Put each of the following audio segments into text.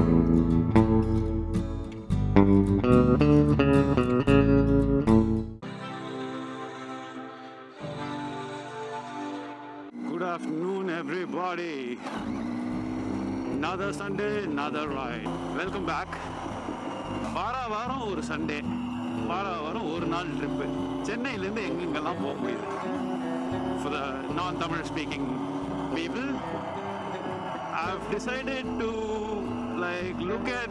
Good afternoon everybody. Another Sunday, another ride. Welcome back. வாரா வாரம் ஒரு சண்டே வாரா வாரம் ஒரு நாள் ட்ரிப்பு சென்னையிலேருந்து எங்கெங்கெல்லாம் போக முடியுது ஃபார் த நான் Tamil speaking people I've decided to like look at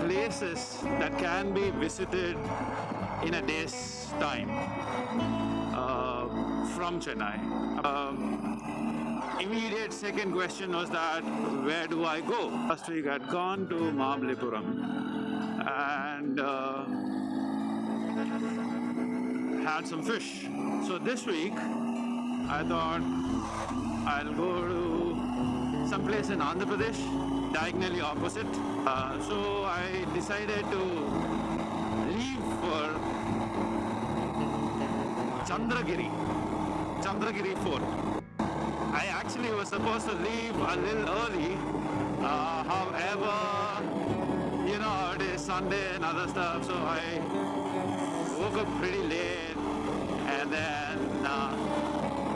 places that can be visited in a day's time uh, from Chennai. Um, immediate second question was that where do I go? Last week I'd gone to Mahabalipuram and uh, had some fish. So this week I thought I'll go to some place in Andhra Pradesh, diagonally opposite. Uh, so I decided to leave for Chandragiri, Chandragiri Fort. I actually was supposed to leave a little early. Uh, however, you know, it is Sunday and other stuff, so I woke up pretty late and then, uh,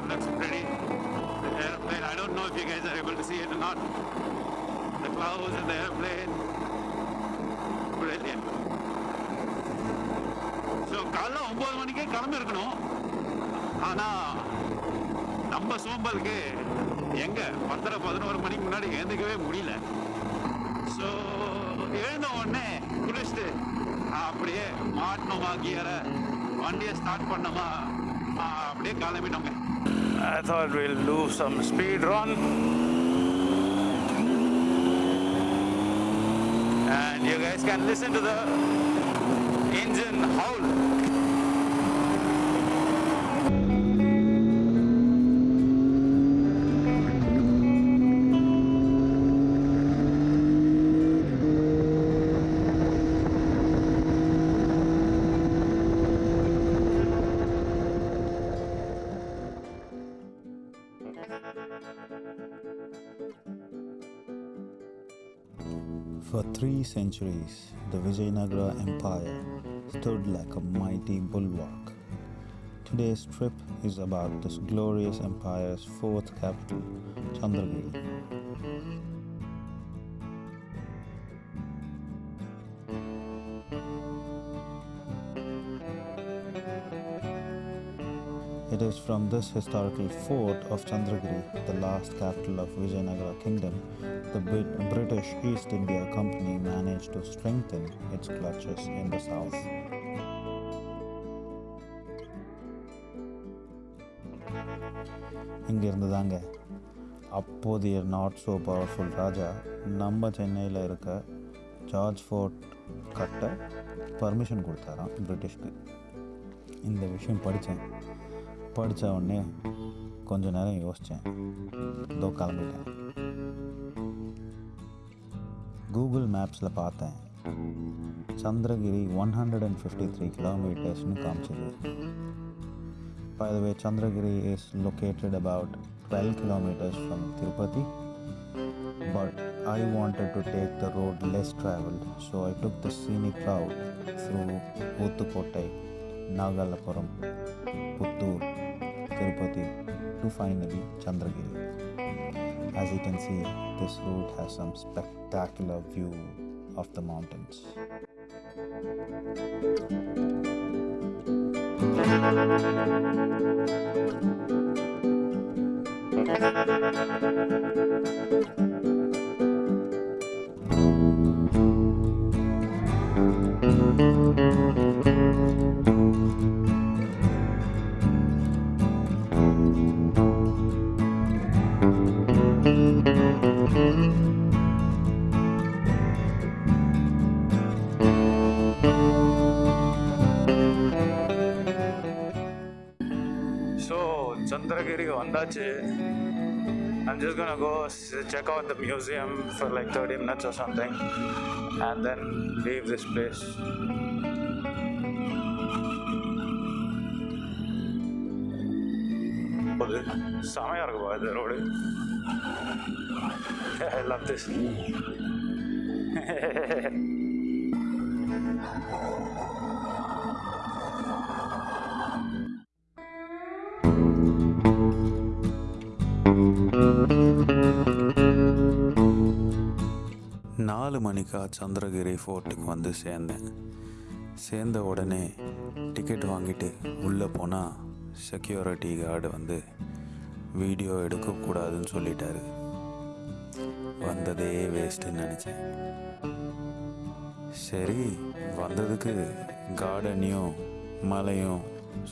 that looks pretty. The airplane, I don't know if you guys are able to see it or not. The clouds and the airplane, brilliant. So காலைல ஒம்பது மணிக்கே கிளம்பிருக்கணும் ஆனால் நம்ம சோம்பலுக்கு எங்கே பத்தரை பதினோரு மணிக்கு முன்னாடி எழுந்துக்கவே முடியல ஸோ எழுந்த உடனே குளிச்சுட்டு அப்படியே மாட்டணுமா கியரை வண்டியை ஸ்டார்ட் பண்ணோமா அப்படியே கிளம்பிட்டோங்க I thought we'll do some speed run and you guys can listen to the engine howl. For three centuries, the Vijayanagara Empire stood like a mighty bulwark. Today's trip is about this glorious empire's fourth capital, Chandragiri. It is from this historical fort of Chandragiri, the last capital of Vijayanagara kingdom, the Brit- British East India Company managed to strengthen its clutches in the south. இங்கிருந்து தாங்க அப்போதைய not so powerful ராஜா நம்ம சென்னையில் இருக்க George fort கட்ட permission கொடுத்தாராம் பிரிட்டிஷ்க்கு இந்த விஷயம் படித்தேன் படித்த உடனே கொஞ்ச நேரம் யோசித்தேன் இதோ கிளம்பிட்டேன் கூகுள் மேப்ஸில் பார்த்தேன் Chandragiri one hundred and fifty three கிலோமீட்டர்ஸ்னு காமிச்சது By the way, Chandragiri is located about 12 kilometers from Tirupati, but I wanted to take the road less traveled, so I took the scenic route through Uttukottai, Nagalapuram, Puttur, Tirupati to finally Chandragiri. As you can see, this route has some spectacular view of the mountains. So, Chandragiri வந்தாச்சு I'm just gonna go s- check out the museum for like 30 minutes or something and then leave this place. போது செமையாக இருக்குப்பா இந்த road I love this. நாலு மணிக்கா சந்திரகிரி ஃபோர்ட்டுக்கு வந்து சேர்ந்தேன். சேர்ந்த உடனே டிக்கெட் வாங்கிட்டு உள்ளே போனால் செக்யூரிட்டி கார்டு வந்து வீடியோ எடுக்கக்கூடாதுன்னு சொல்லிட்டாரு. வந்ததே வேஸ்ட்டுன்னு நினச்சேன். சரி வந்ததுக்கு கார்டனையும் மலையும்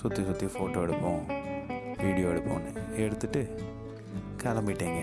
சுற்றி சுற்றி ஃபோட்டோ எடுப்போம் வீடியோ எடுப்போம்னு எடுத்துட்டு கிளம்பிட்டேங்க.